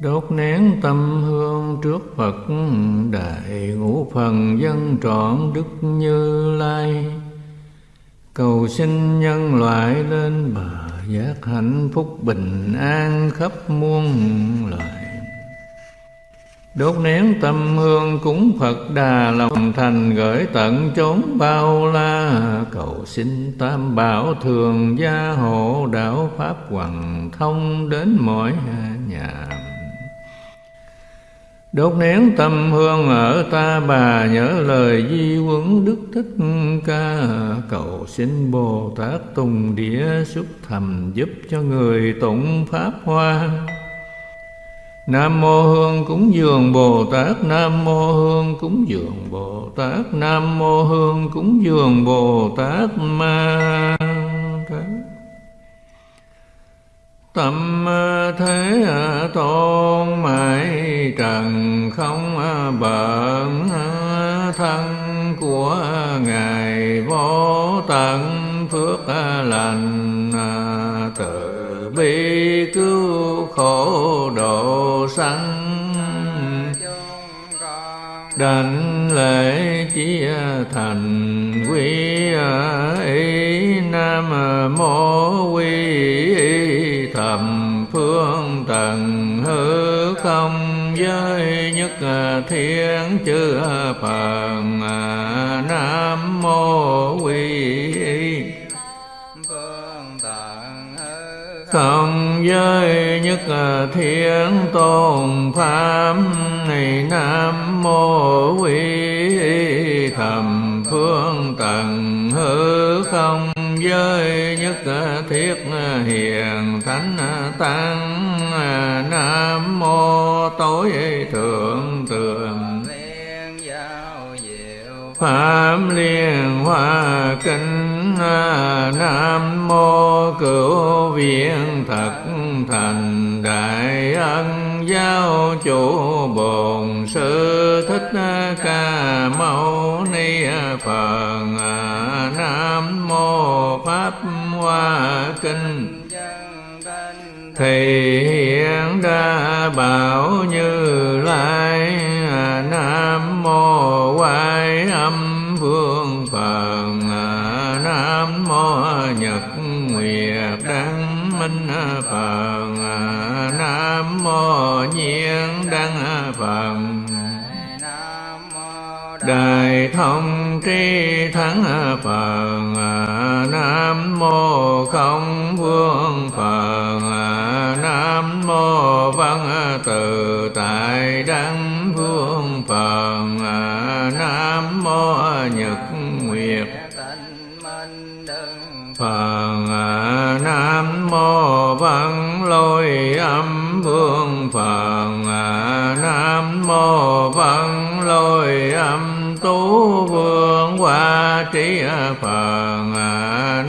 Đốt nén tâm hương trước Phật, Đại ngũ phần dân trọn Đức Như Lai. Cầu xin nhân loại lên bờ giác hạnh phúc bình an khắp muôn loài. Đốt nén tâm hương cúng Phật Đà lòng thành gửi tận chốn bao la. Cầu xin tam bảo thường gia hộ đạo pháp hoàng thông đến mỗi nhà. Đốt nén tâm hương ở ta bà, nhớ lời di quấn Đức Thích Ca. Cầu xin Bồ Tát Tùng Địa xuất thầm giúp cho người tụng Pháp Hoa. Nam mô hương cúng dường Bồ Tát, Nam mô hương cúng dường Bồ Tát, Nam mô hương cúng dường Bồ Tát Ma Tâm thế tôn mãi trần không à, bận à, thân của Ngài vô tận. Phước à, lành từ bi cứu khổ độ sanh. Đảnh lễ chia thành quy y nam mô quy thầm phương trần hư không giới nhất thiên chư phật nam mô quy không giới nhất thiên tôn pháp này nam mô quy pháp liên hoa kinh à, nam mô cửu viện thật thành đại ân giáo chủ bổn sư thích ca mâu ni phật à, nam mô pháp hoa kinh thì hiện đa bảo như lai mô quay âm vương phật nam mô nhật nguyệt đăng minh phật nam mô nhiên đăng phật Đại thông tri thắng Phật Nam mô không vương Phật Nam mô văn tự tại đăng Phật à, Nam mô nhật nguyệt. Phật à, Nam mô văn lôi âm vương. Phật à, Nam mô văn lôi âm tú vương. Hoa trí Phật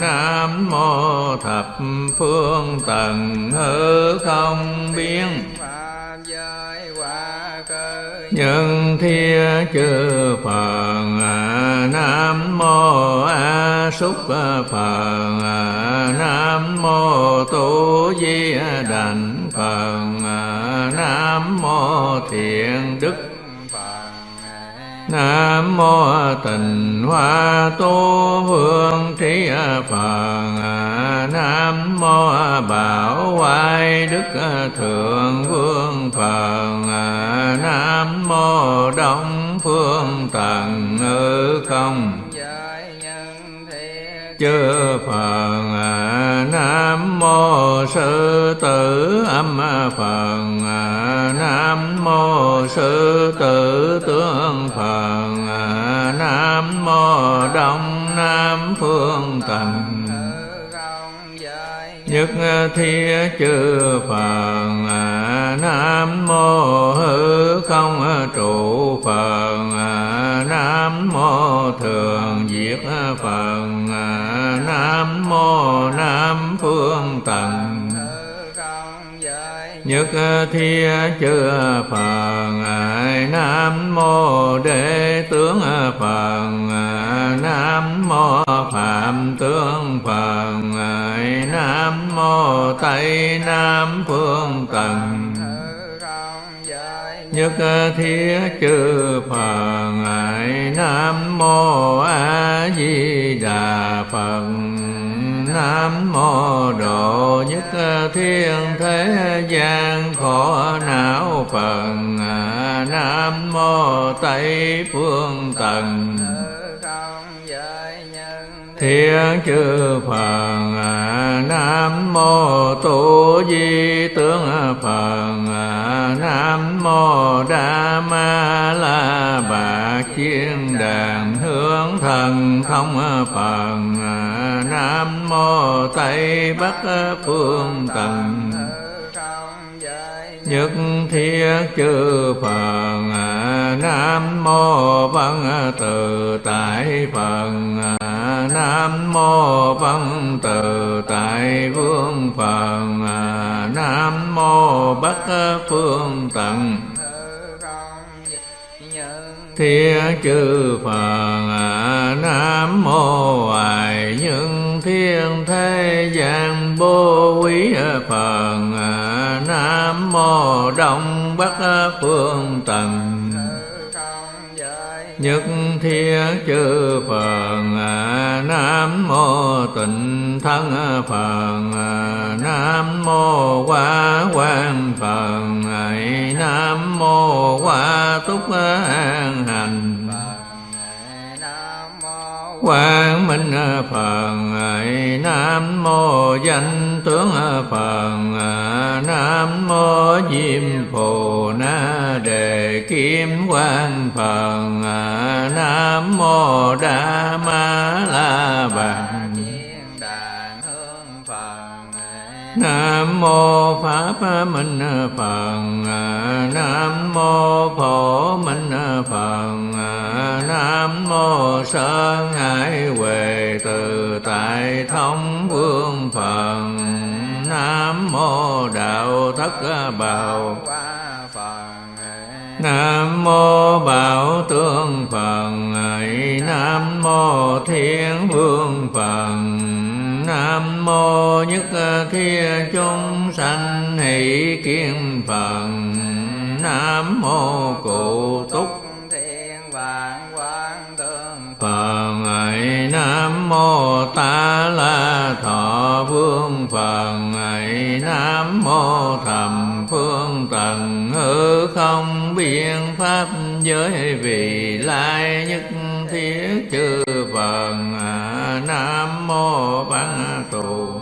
Nam mô thập phương tần hư không biến nhân thiên chư phật, nam mô a xúc phật, nam mô tu di đành phật, nam mô thiện đức. Nam mô tịnh hoa tu vương trí Phật, Nam mô bảo hoài đức thượng vương Phật Nam mô đông phương tần ngữ không. Chư Phật, Nam mô sư tử. Âm Phật, Nam mô sư tử. Tướng Phật, Nam mô đông nam phương tần nhất ờ, thiết ờ, chư Phật ờ, Nam mô hư không trụ Phật Nam mô thường diệt Phật Nam mô nam phương tần nhất ờ, thiết ờ, chư ờ, Phật Nam mô đệ tướng Phật Nam mô phạm tướng Phật Nam mô Tây Nam phương tầng nhất thiết chư phật nam mô a di đà phật nam mô độ nhất thiên thế gian. Khổ não phật nam mô tây phương tần. Thiên chư phật nam mô tu di tướng phật nam mô đa ma la bà chiên đàn hướng thần thông phật nam mô tây bắc phương tần nhất thiết chư phật, nam mô văn tự tại phật, nam mô văn tự tại vương phật, nam mô bắc phương tận thiết chư phật, nam mô hoài nhân thiên thế gian vô quý phật nam mô đông bắc phương tần. Nhất thiết chư phật, nam mô tịnh thân phật, nam mô quá quang phật, nam mô quá túc an hành quang minh phật, nam mô danh tướng phật, nam mô diêm phù na đề kim quang phật, nam mô đa ma la bàn. Nam mô Pháp Minh Phật, Nam mô Phổ Minh Phật Nam mô Sơn Hải Huệ Từ Tại Thông Vương Phật Nam mô Đạo Thất Bảo Nam mô Bảo Tương Phật Nam mô Thiên Vương Phật Nam mô Nhất Thiết Chúng Sanh Hỷ Kiên Phật Nam mô Cụ Túc Phật ấy, Nam mô Ta La Thọ Vương Phật Nam mô Thầm Phương Tần Hư Không Biên Pháp Giới Vị Lai Nhất Thiết Chư Phật Nam mô Văn Tù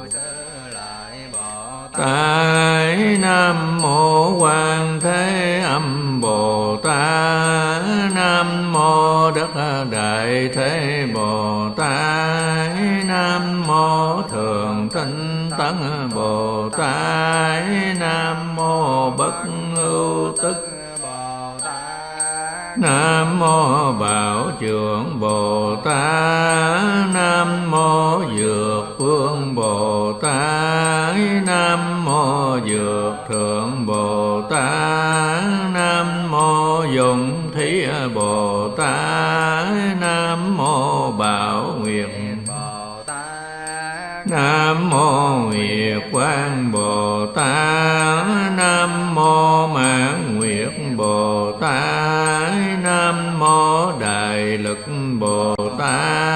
tại nam mô quan thế âm bồ tát nam mô đất đại thế bồ tát nam mô thường tinh tấn bồ tát, nam mô bất Ngưu tức Nam mô Bảo Trưởng Bồ Tát Nam mô Dược Phương Bồ Tát, Nam mô Dược Thượng Bồ Tát Dụng Thí à, Bồ Tát Nam mô Bảo Nguyệt Nam mô Nguyệt Quang Bồ Tát Nam mô Mãn Nguyệt Bồ Tát Nam mô Đại Lực Bồ Tát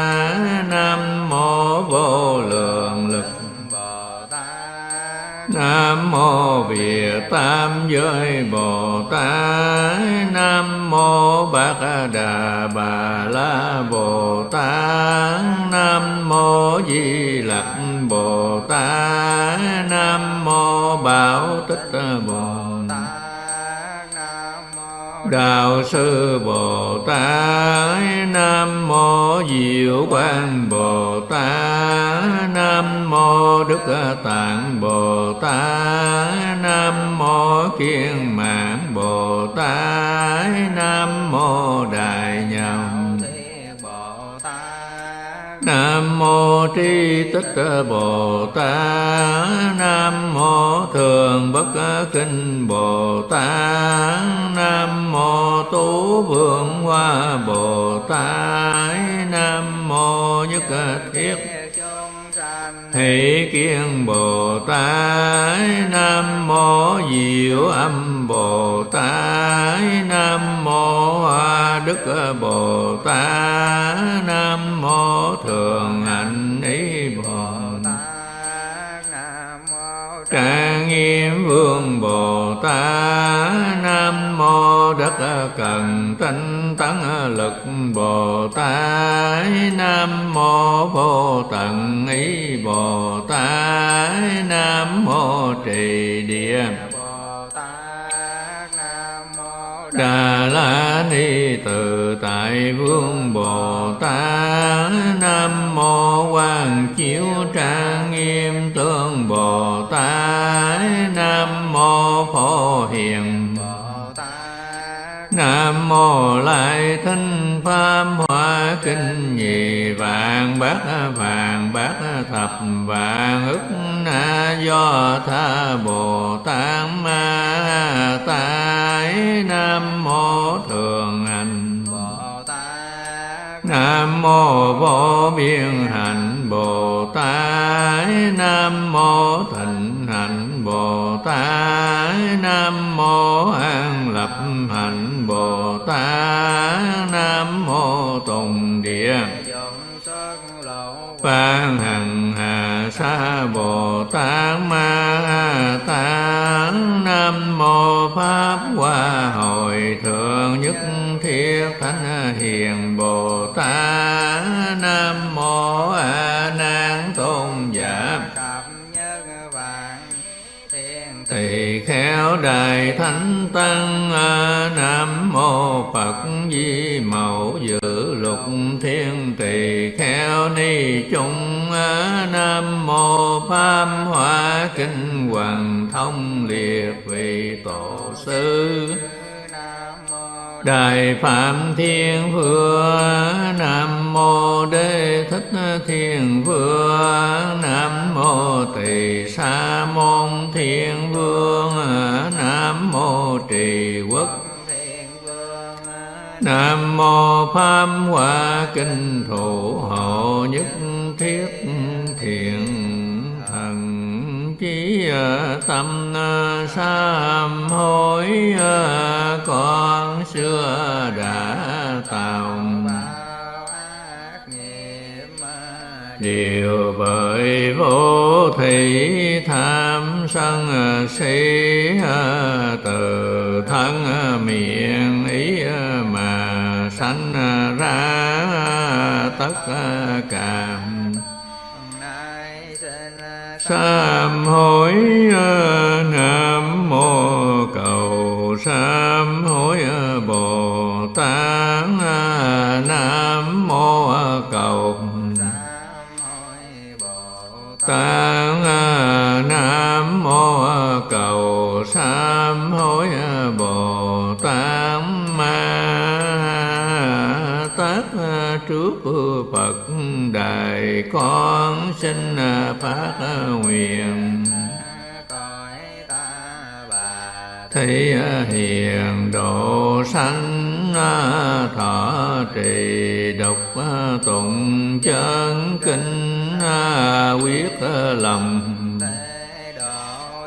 Nam mô Việt Tam Giới Bồ Tát. Nam mô Bát Đà Bà La Bồ Tát. Nam mô Di Lặc Bồ Tát. Nam mô Bảo Tích Bồ Tát Đạo sư Bồ Tát, Nam mô Diệu Quang Bồ Tát, Nam mô Đức Tạng Bồ Tát, Nam mô Kiên Mạng Bồ Tát, Nam mô Đại mô Tri Tích Bồ Tát Nam mô Thường Bất Kinh Bồ Tát Nam mô Tú Vương Hoa Bồ Tát Nam mô Nhất Thiết Thị Kiên Bồ Tát, Nam Mô Diệu Âm Bồ Tát, Nam Mô Hoa Đức Bồ Tát, Nam Mô Thường Hạnh Ý Bồ Tát, Nam Mô Trang Nghiêm Vương Bồ Tát, Nam Mô Đất Cần Tinh Tấn Lực Bồ Tát Nam Mô Vô Tận Ý Bồ Tát Nam Mô Trì Địa Đà La Ni từ Tại Vương Bồ Tát Nam Mô Quan Chiếu Trang Nghiêm Tương Bồ Tát Mô lai Thinh Pháp Hoa Kinh Nhị Vạn Bát Vạn Bát Thập Vạn ức Na Do Tha Bồ Tát Ma Tái Nam Mô Thường Hành. Bồ Tát Nam Mô Vô Biên Hạnh Bồ Tát Nam Mô Thịnh Hạnh Bồ Tát Nam Mô An Lập Hạnh ta Nam Mô Tùng Địa. Phan Hằng Hà Sa Bồ Tát Ma tán Nam Mô Pháp Hoa Hội Thượng Nhất Thiết Thánh Hiền Bồ Tát. Nam Mô A Nan Tôn Giả. Tỳ khéo Đại Thánh Tăng Nam Phật Di Mẫu Dự Lục Thiên Tỳ kheo Ni chung Nam Mô Pháp Hoa Kinh Hoàng Thông Liệt Vị Tổ Sư. Đại Phạm Thiên Vương Nam Mô Đế Thích Thiên Vương Nam Mô Tỳ Sa Môn Thiên Vương Nam Mô Trì Quốc Nam Mô Pháp Hoa Kinh Thủ Hộ Nhất Thiết Thiện Thần Chí ờ, Tâm Sám Hối ờ, Con xưa đã tạo Điều bởi vô thị tham sân si, từ thân miệng ý mà sanh ra tất cả sám hối, nam mô cầu sám hối tạng nam mô cầu sám hối bồ tát ma tát trước phật đại con xin phát nguyện thấy hiền độ sanh thọ trì độc tụng chân kinh quyết lòng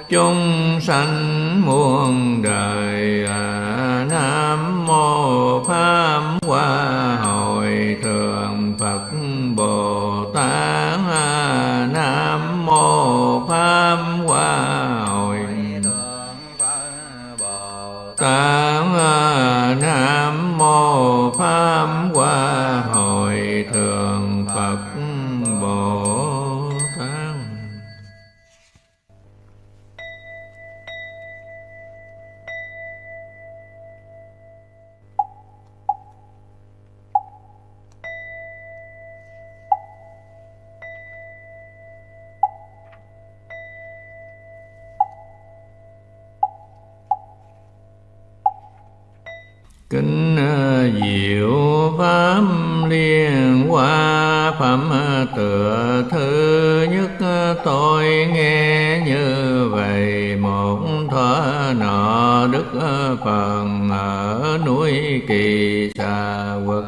chúng sanh muôn đời à, nam mô pháp liên phẩm tựa thứ nhất, tôi nghe như vậy. Một thuở nọ đức phần ở núi kỳ xà quật.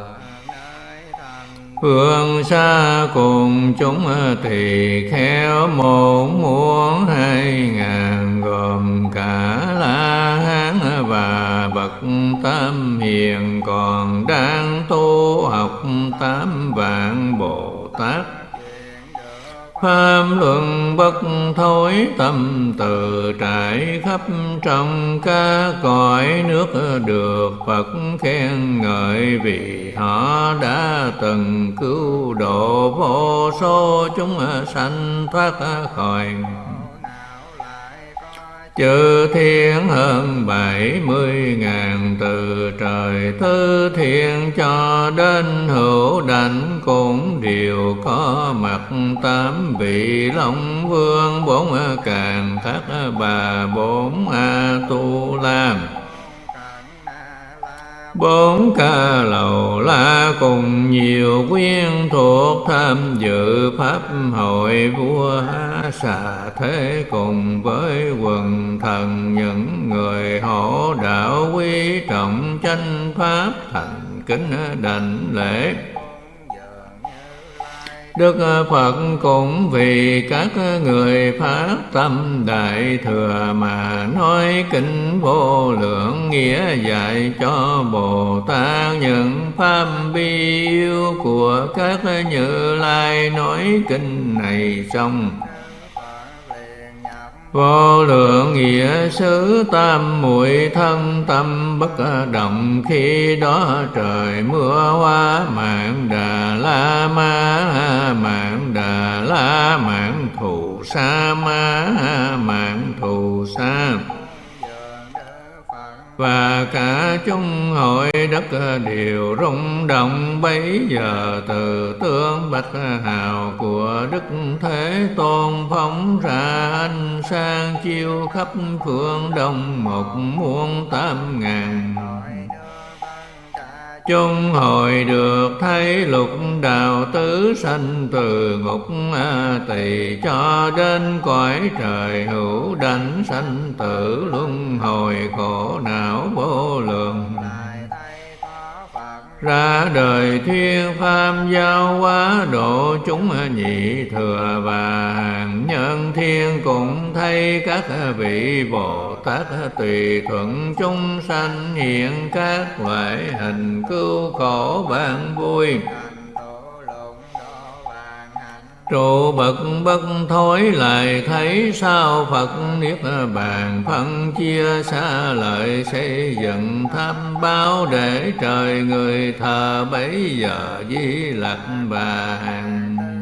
Phương xa cùng chúng thì khéo một muốn hai ngàn gồm cả la hán và bậc tam hiền, còn đang tu học tám vạn bồ tát Pháp luận bất thối, tâm từ trải khắp trong ca cõi nước được Phật khen ngợi vì họ đã từng cứu độ vô số chúng sanh thoát khỏi chư thiên hơn bảy mươi ngàn từ trời thứ thiên cho đến hữu đảnh cũng đều có mặt tám vị long vương, bốn càng thác bà bốn a tu la bốn ca lầu la cùng nhiều quyên thuộc tham dự pháp hội vua xà thế cùng với quần thần những người hộ đạo quý trọng tranh pháp thành kính đảnh lễ. Đức Phật cũng vì các người phát tâm đại thừa mà nói kinh vô lượng nghĩa dạy cho Bồ Tát những pháp bi yêu của các Như Lai nói kinh này xong. Vô lượng nghĩa xứ tam muội thân tâm bất động Khi đó trời mưa hoa mạng đà la ma, mạng đà la, mạng thù sa ma, mạng thù sa và cả chúng hội đất đều rung động. Bấy giờ từ tướng bạch hào của đức thế tôn phóng ra ánh sang chiêu khắp phương đông, một muôn tám ngàn chung hồi được thấy lục đạo tứ sanh từ ngục a tỳ cho đến cõi trời hữu đảnh sanh tử luân hồi khổ não vô lượng ra đời thiên pháp giao hóa độ chúng nhị thừa và hàng nhân thiên cũng thấy các vị bồ tát tùy thuận chúng sanh hiện các loại hình cứu khổ ban vui trụ bậc bất thối lại thấy sao Phật Niết Bàn phân chia xa lợi xây dựng tham báo để trời người thờ bấy giờ di lặc và hàng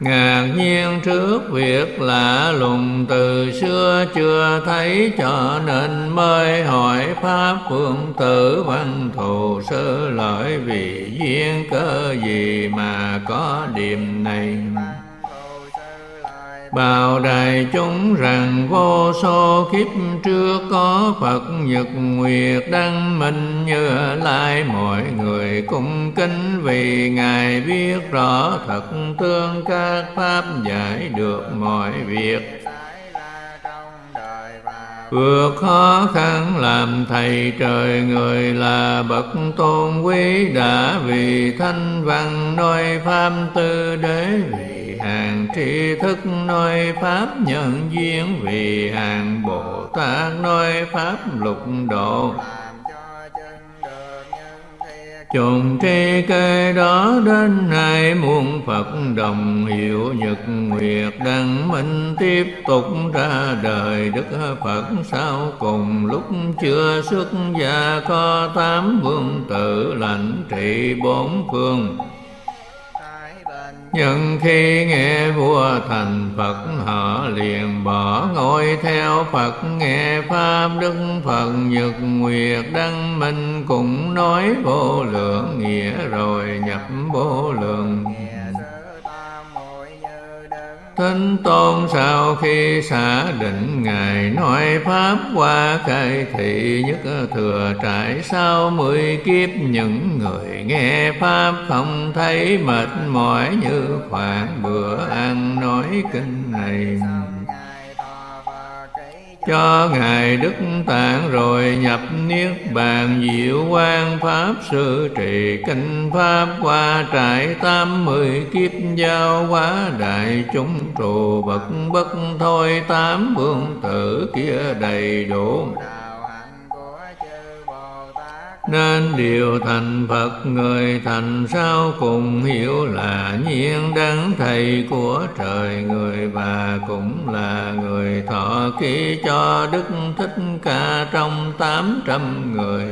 ngạc nhiên trước việc lạ lùng, từ xưa chưa thấy cho nên mới hỏi pháp phương tử văn thù sơ lợi vì duyên cơ gì mà có điểm này. Bảo đại chúng rằng vô số kiếp trước có Phật Nhật Nguyệt đăng minh như lai. Mọi người cung kính vì Ngài biết rõ thật tương các pháp giải được mọi việc. Vượt khó khăn làm thầy trời người là bậc tôn quý đã vì thanh văn nói pháp tư đế vị hàng tri thức nói pháp nhân duyên vì hàng bồ tát nói pháp lục độ. Trùng tri cây đó đến nay muôn Phật đồng hiệu nhật nguyệt đăng minh tiếp tục ra đời Đức Phật. Sau cùng lúc chưa xuất gia có tám vương tử lãnh trị bốn phương nhưng khi nghe vua thành Phật, họ liền bỏ ngôi theo Phật. Nghe Pháp, Đức Phật, Nhật Nguyệt, Đăng Minh cũng nói vô lượng nghĩa rồi nhập vô lượng Thánh Tôn sau khi xả định, Ngài nói Pháp qua khai thị nhất thừa trải sau mười kiếp. Những người nghe Pháp không thấy mệt mỏi như khoảng bữa ăn nói kinh này cho ngài đức tạng rồi nhập niết bàn diệu quan pháp sư trì kinh pháp qua trải tám mươi kiếp giao hóa đại chúng trụ bậc bất thôi tám vương tử kia đầy đủ nên điều thành Phật, người thành sao cùng hiểu là nhiên đấng thầy của trời người và cũng là người thọ ký cho Đức Thích Ca trong tám trăm người.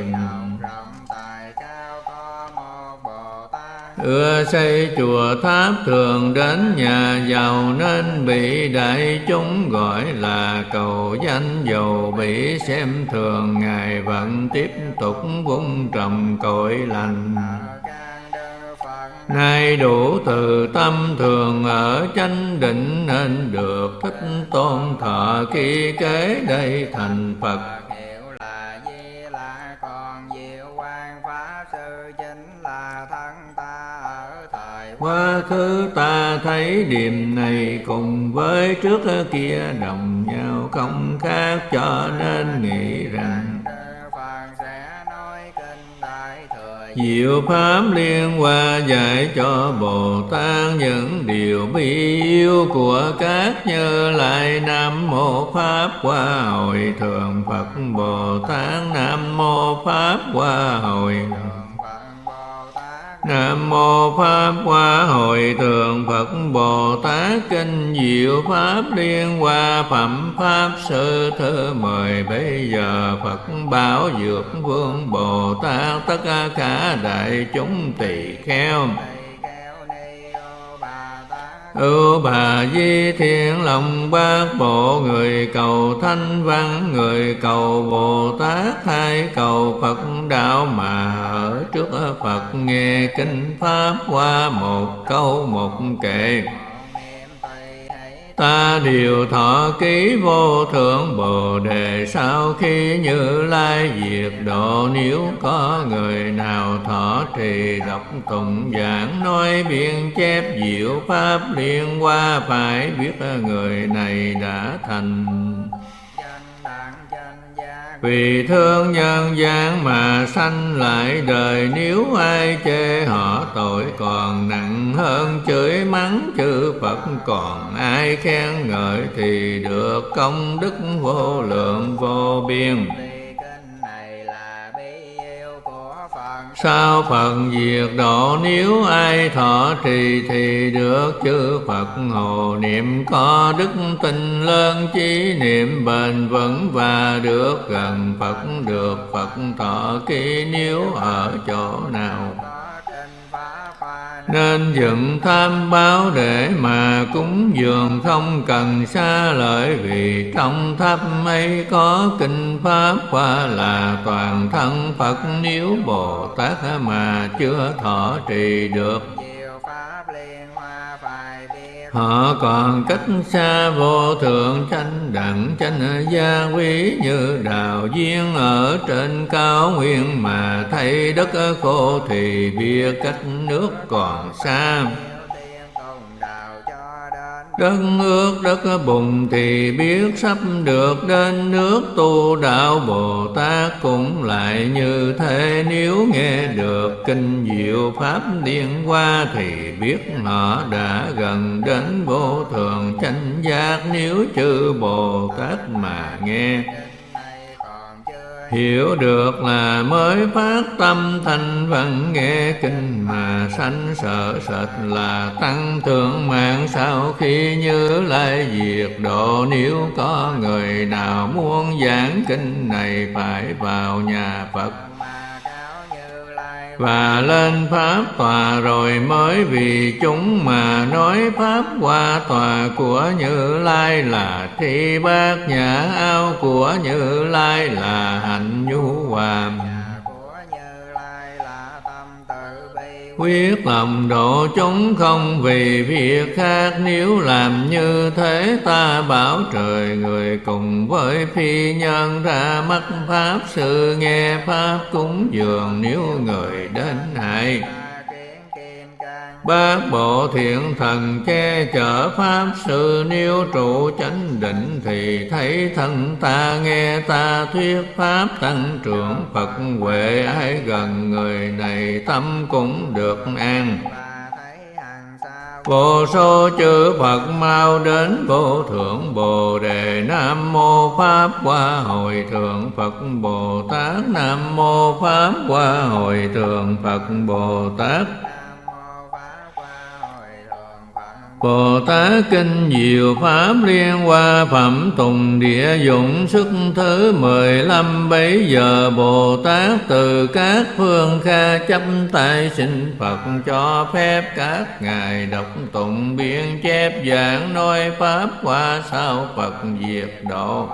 Ưa xây chùa tháp thường đến nhà giàu nên bị đại chúng gọi là cầu danh. Giàu bị xem thường, ngài vẫn tiếp tục vung trầm cội lành. Nay đủ từ tâm thường ở chánh định nên được thích tôn thọ khi kế đây thành Phật. Quá khứ ta thấy điềm này cùng với trước kia đồng nhau không khác cho nên nghĩ rằng Diệu Pháp liên hoa dạy cho Bồ Tát những điều bi yêu của các như lại Nam Mô Pháp Hoa Hội. Thượng Phật Bồ Tát Nam Mô Pháp Hoa Hội. Thượng Nam mô Pháp Hoa Hội Thượng Phật Bồ Tát. Kinh Diệu Pháp Liên Hoa Phẩm Pháp Sư Thứ Mời. Bây giờ Phật Bảo Dược Vương Bồ Tát. Tất cả đại chúng tỳ kheo ưu bà di thiên lòng bác bộ người cầu thanh văn, người cầu bồ tát, hai cầu phật đạo mà ở trước phật nghe kinh pháp qua một câu một kệ ta điều thọ ký vô thượng bồ đề. Sau khi như lai diệt độ, nếu có người nào thọ trì đọc tụng giảng, nói biên chép diệu pháp liên qua, phải biết người này đã thành vì thương nhân gian mà sanh lại đời, Nếu ai chê họ tội còn nặng hơn chửi mắng chư Phật. Còn ai khen ngợi thì được công đức vô lượng vô biên. Sao Phật diệt độ nếu ai thọ trì thì được, chư Phật hồ niệm có đức tình lớn, chí niệm bền vững và được gần Phật, được Phật thọ ký nếu ở chỗ nào nên dựng tham báo để mà cúng dường không cần xa lợi vì trong tháp ấy có kinh pháp qua là toàn thân Phật nếu Bồ Tát mà chưa thọ trì được. Họ còn cách xa vô thượng chánh đẳng, chánh gia quý Như đào duyên ở trên cao nguyên Mà thấy đất khô thì biết cách nước còn xa. Đất ước đất bùng thì biết sắp được đến nước tu đạo Bồ Tát cũng lại như thế. Nếu nghe được kinh diệu Pháp liên qua Thì biết nó đã gần đến vô thường chánh giác. Nếu chư Bồ Tát mà nghe Hiểu được là mới phát tâm thành văn nghe kinh mà sanh sợ sệt là tăng thượng mạng. Sau khi như lai diệt độ nếu có người nào muốn giảng kinh này phải vào nhà Phật và lên pháp tòa rồi mới vì chúng mà nói pháp qua tòa của như lai là thi bát nhã ao của như lai là hạnh nhu hòa. Quyết lòng độ chúng không vì việc khác, nếu làm như thế ta bảo trời người cùng với phi nhân ra mắt pháp. Sự nghe pháp cúng dường nếu người đến hại Bát bộ thiện thần che chở Pháp sự, Nếu trụ chánh định thì thấy thân ta Nghe ta thuyết Pháp. Tăng trưởng Phật huệ ai gần người này, Tâm cũng được an. Vô số chư Phật mau đến vô thượng Bồ Đề. Nam Mô Pháp Qua Hồi Thượng Phật Bồ Tát. Nam Mô Pháp Qua Hồi Thượng Phật Bồ Tát. Bồ Tát Kinh Diệu Pháp Liên Hoa Phẩm Tùng Địa Dụng Sức thứ mười lăm. Bấy giờ Bồ Tát từ các phương kha chấp tay xin Phật cho phép các ngài đọc tụng biên chép giảng nói Pháp qua sao Phật diệt độ.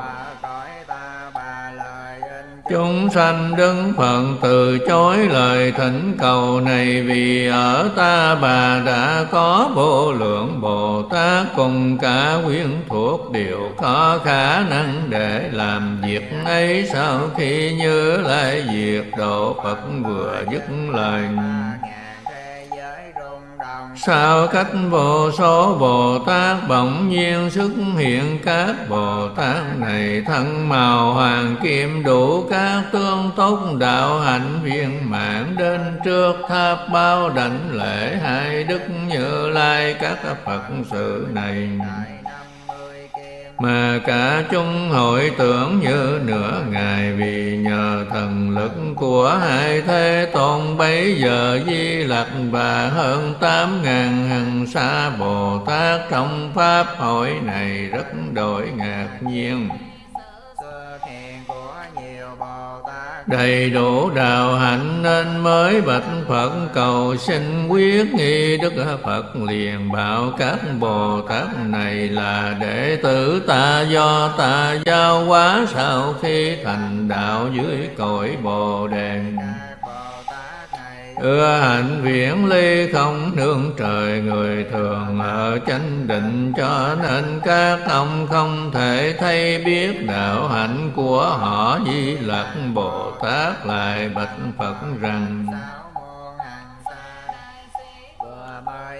Chúng sanh đứng phận từ chối lời thỉnh cầu này Vì ở ta bà đã có vô lượng Bồ Tát Cùng cả quyến thuộc đều có khả năng để làm việc ấy. Sau khi như lại diệt độ Phật vừa dứt lời Sao cách vô số Bồ Tát bỗng nhiên xuất hiện? Các Bồ Tát này thân màu hoàng kim đủ các tương tốt đạo hạnh viên mãn đến trước tháp bao đảnh lễ hai đức như lai. Các Phật sự này mà cả chúng hội tưởng như nửa ngày vì nhờ thần lực của hai thế tôn. Bấy giờ di lặc và hơn tám ngàn hằng xa bồ tát trong pháp hội này rất đổi ngạc nhiên đầy đủ đạo hạnh nên mới bạch Phật cầu xin quyết nghi Đức Phật liền bảo các Bồ Tát này là đệ tử ta do ta giao hóa sau khi thành đạo dưới cội Bồ Đề ưa hạnh viễn ly không nương trời, người thường ở chánh định cho nên các ông không thể thay biết đạo hạnh của họ. Di lặc bồ tát lại bạch phật rằng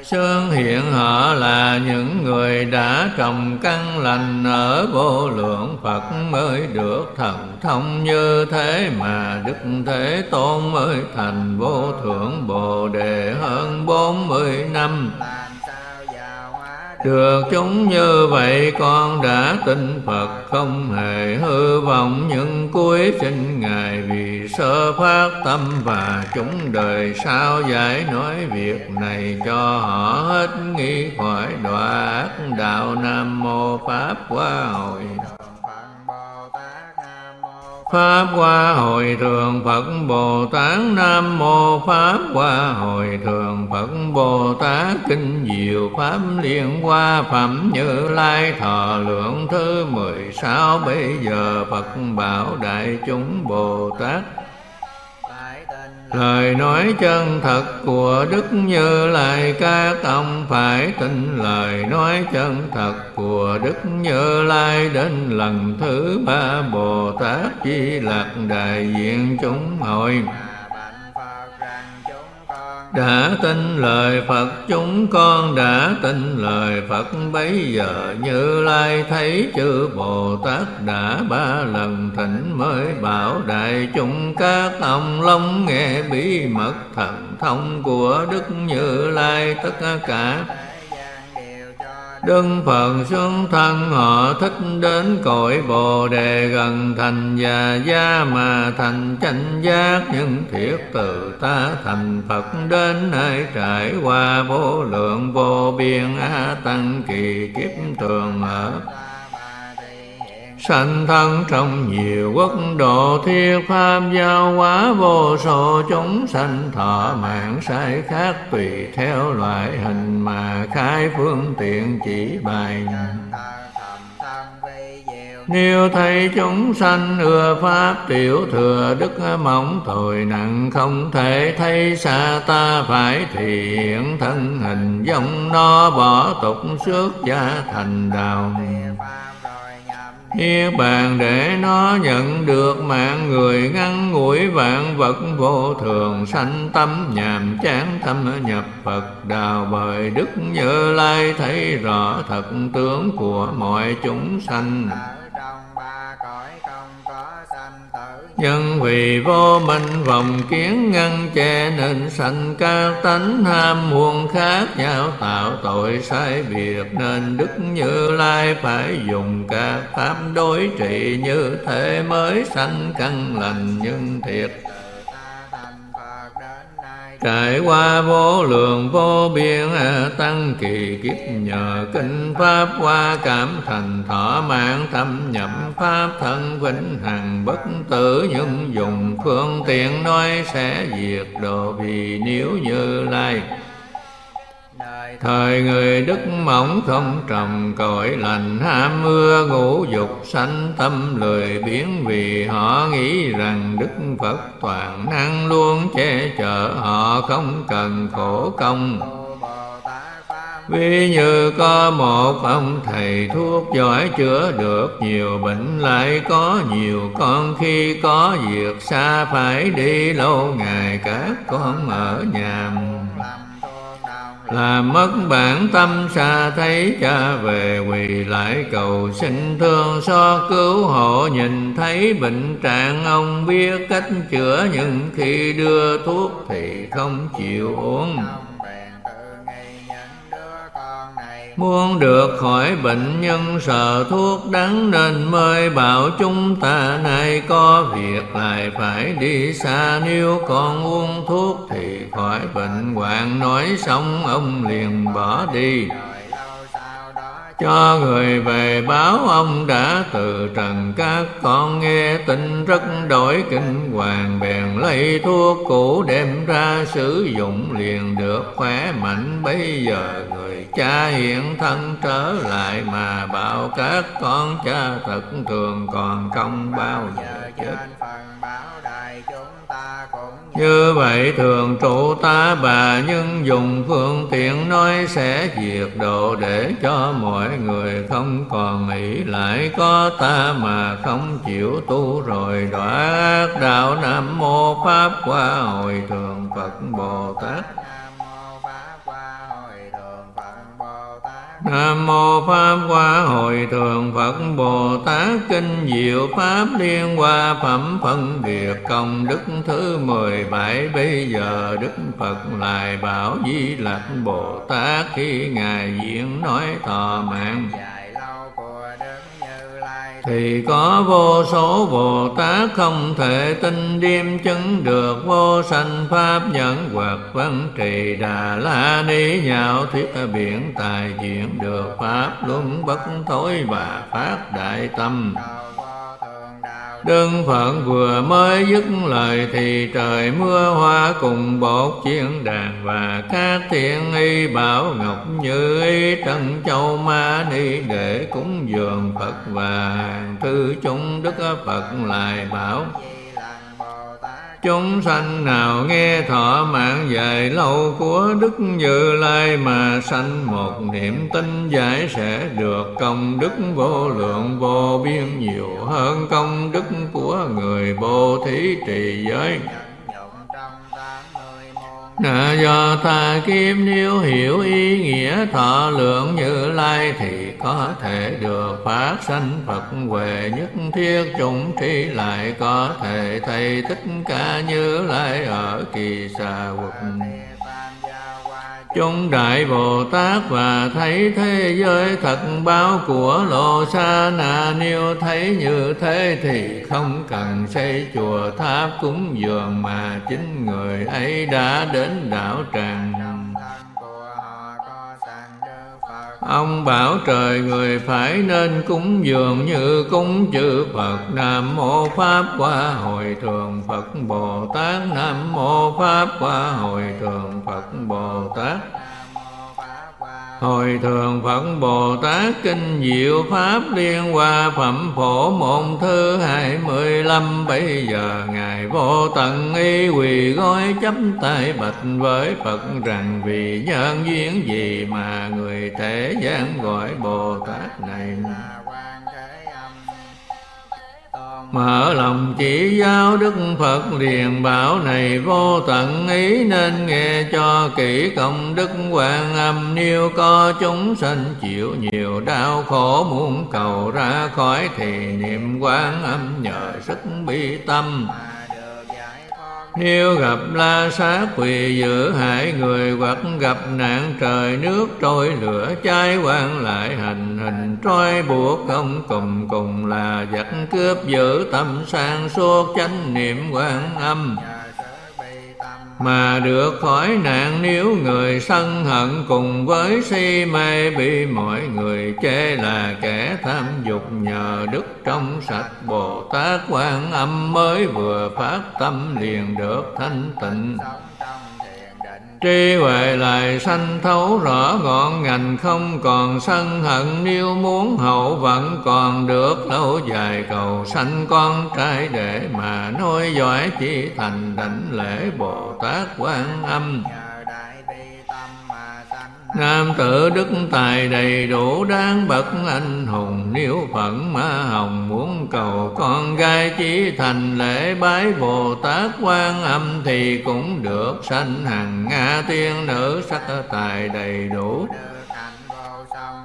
sơn hiện họ là những người đã trồng căn lành ở vô lượng Phật mới được thần thông như thế mà Đức Thế Tôn mới thành vô thượng Bồ Đề hơn bốn mươi năm. Được chúng như vậy, con đã tin Phật, không hề hư vọng. Những cuối sinh Ngài vì sơ phát tâm và chúng đời, sao giải nói việc này cho họ hết? Nghi khỏi đọa ác đạo Nam Mô Pháp Hoa Hội. Pháp Hoa Hội Thường Phật Bồ Tát Nam Mô Pháp Hoa Hội Thường Phật Bồ Tát Kinh Diệu Pháp Liên Hoa Phẩm Như Lai Thọ Lượng Thứ mười sáu Bây giờ Phật bảo Đại chúng Bồ Tát Lời nói chân thật của Đức Như Lai ca tông phải tin. Lời nói chân thật của Đức Như Lai đến lần thứ ba Bồ Tát Di Lặc đại diện chúng hội đã tin lời Phật, chúng con đã tin lời Phật. Bấy giờ như lai thấy chư Bồ Tát đã ba lần thỉnh mới bảo đại chúng các ông long nghe bí mật thần thông của Đức Như Lai, tất cả Đức Phật xuống thân, họ thích đến cõi Bồ Đề gần thành già gia mà thành chánh giác. Những thiết từ ta thành Phật đến nơi trải qua vô lượng vô biên a tăng kỳ kiếp thường ở sanh thân trong nhiều quốc độ thiết pháp giao hóa vô số, chúng sanh thọ mạng sai khác tùy theo loại hình mà khai phương tiện chỉ bài nếu thấy chúng sanh ưa pháp tiểu thừa, đức mỏng tội nặng không thể thấy xa ta phải thì hiện thân hình giống nó bỏ tục xuất gia thành đạo. Niết bàn để nó nhận được mạng người ngăn ngủi vạn vật vô thường, sanh tâm nhàm chán tâm nhập Phật đào bời Đức Như Lai. Thấy rõ thật tướng của mọi chúng sanh. Nhân vì vô minh vòng kiến ngăn che Nên sanh các tánh ham muôn khác nhau, Tạo tội sai việc Nên Đức Như Lai phải dùng các pháp đối trị Như thế mới sanh căn lành nhân thiệt Trải qua vô lượng, vô biên, tăng kỳ kiếp, nhờ kinh pháp qua cảm thành thọ mạng, thâm nhập pháp thân vĩnh hằng, bất tử nhưng dùng phương tiện nói sẽ diệt độ vì nếu như lai Thời người đức mỏng không trồng cội lành ham mưa, ngũ dục sanh tâm lười biến Vì họ nghĩ rằng Đức Phật toàn năng luôn che chở Họ không cần khổ công. Ví như có một ông thầy thuốc giỏi chữa được nhiều bệnh, lại có nhiều con khi có việc xa phải đi, lâu ngày các con ở nhà là mất bản tâm xa thấy cha về quỳ lại cầu xin thương so cứu hộ. Nhìn thấy bệnh trạng, ông biết cách chữa, nhưng khi đưa thuốc thì không chịu uống. Muốn được khỏi bệnh nhân sợ thuốc đắng Nên mới bảo chúng ta nay có việc lại phải đi xa. Nếu còn uống thuốc thì khỏi bệnh. Hoạn Nói xong, ông liền bỏ đi cho người về báo ông đã từ trần các con nghe tin rất đổi kinh hoàng bèn lấy thuốc cũ đem ra sử dụng liền được khỏe mạnh. Bây giờ người cha hiện thân trở lại mà bảo các con cha thật thường còn không bao giờ chết như vậy thường trụ ta bà nhưng dùng phương tiện nói sẽ diệt độ để cho mọi người không còn nghĩ lại có ta mà không chịu tu rồi. Đọa đạo nam mô pháp qua hồi thường phật bồ tát. Nam mô Pháp Hoa Hội Thượng Phật Bồ Tát Kinh Diệu Pháp Liên Hoa Phẩm Phân Biệt Công Đức thứ mười bảy. Bây giờ Đức Phật lại bảo Di Lặc Bồ Tát Khi Ngài diễn nói thọ mạng thì có vô số Bồ Tát không thể tin điềm chứng được vô sanh pháp nhẫn hoặc văn trì đà la ni nhạo thuyết biển tài diện được pháp luân bất thối và phát đại tâm. Đức Phật vừa mới dứt lời thì trời mưa hoa cùng bột chiến đàn và các thiên y bảo ngọc như y trân châu ma ni để cúng dường Phật và thư chúng Đức Phật lại bảo. Chúng sanh nào nghe thọ mạng dài lâu của Đức Như Lai mà sanh một niệm tin giải sẽ được công đức vô lượng vô biên nhiều hơn công đức của người bồ thí trì giới. Nà do ta kim nếu hiểu ý nghĩa thọ lượng như lai Thì có thể được phát sanh Phật huệ nhất thiết chúng tri lại Có thể thầy thích ca như lai ở kỳ xa quật. Chúng Đại Bồ Tát và thấy thế giới thật báo của Lô Sa Na Nếu thấy như thế thì không cần xây chùa tháp cúng dường Mà chính người ấy đã đến đảo tràng. Ông bảo trời người phải nên cúng dường như cúng chữ Phật. Nam Mô Pháp qua Hội Thường Phật Bồ Tát. Nam Mô Pháp qua Hội Thường Phật Bồ Tát. Hồi thường Phật Bồ Tát Kinh Diệu Pháp Liên Hoa Phẩm Phổ Môn Thứ hai mươi lăm, Bây giờ Ngài vô tận y quỳ gói chấm tay bạch với Phật Rằng, vì nhân duyên gì mà người thế gian gọi Bồ Tát này? Mở lòng chỉ giáo Đức Phật liền bảo này vô tận ý Nên nghe cho kỹ công đức quan âm. Nếu có chúng sanh chịu nhiều đau khổ Muốn cầu ra khỏi thì niệm quan âm Nhờ sức bi tâm nếu gặp la sát quỳ giữ hại người hoặc gặp nạn trời nước trôi lửa cháy quan lại hành hình trói buộc không cùng cùng là giặc cướp giữ tâm sang suốt chánh niệm quan âm mà được khỏi nạn nếu người sân hận cùng với si mê bị mọi người chê là kẻ tham dục nhờ đức trong sạch bồ tát quan âm mới vừa phát tâm liền được thanh tịnh. Trí huệ lại sanh thấu rõ ngọn ngành không còn sân hận. Nếu muốn hậu vẫn còn được, lâu dài cầu sanh con trai để mà nối dõi, chỉ thành đảnh lễ Bồ Tát Quan Âm. Nam tử đức tài đầy đủ, đáng bậc anh hùng. Nếu phận ma hồng muốn cầu con gái chỉ thành lễ bái Bồ Tát quan âm Thì cũng được. Sanh hằng Nga tiên nữ, sắc tài đầy đủ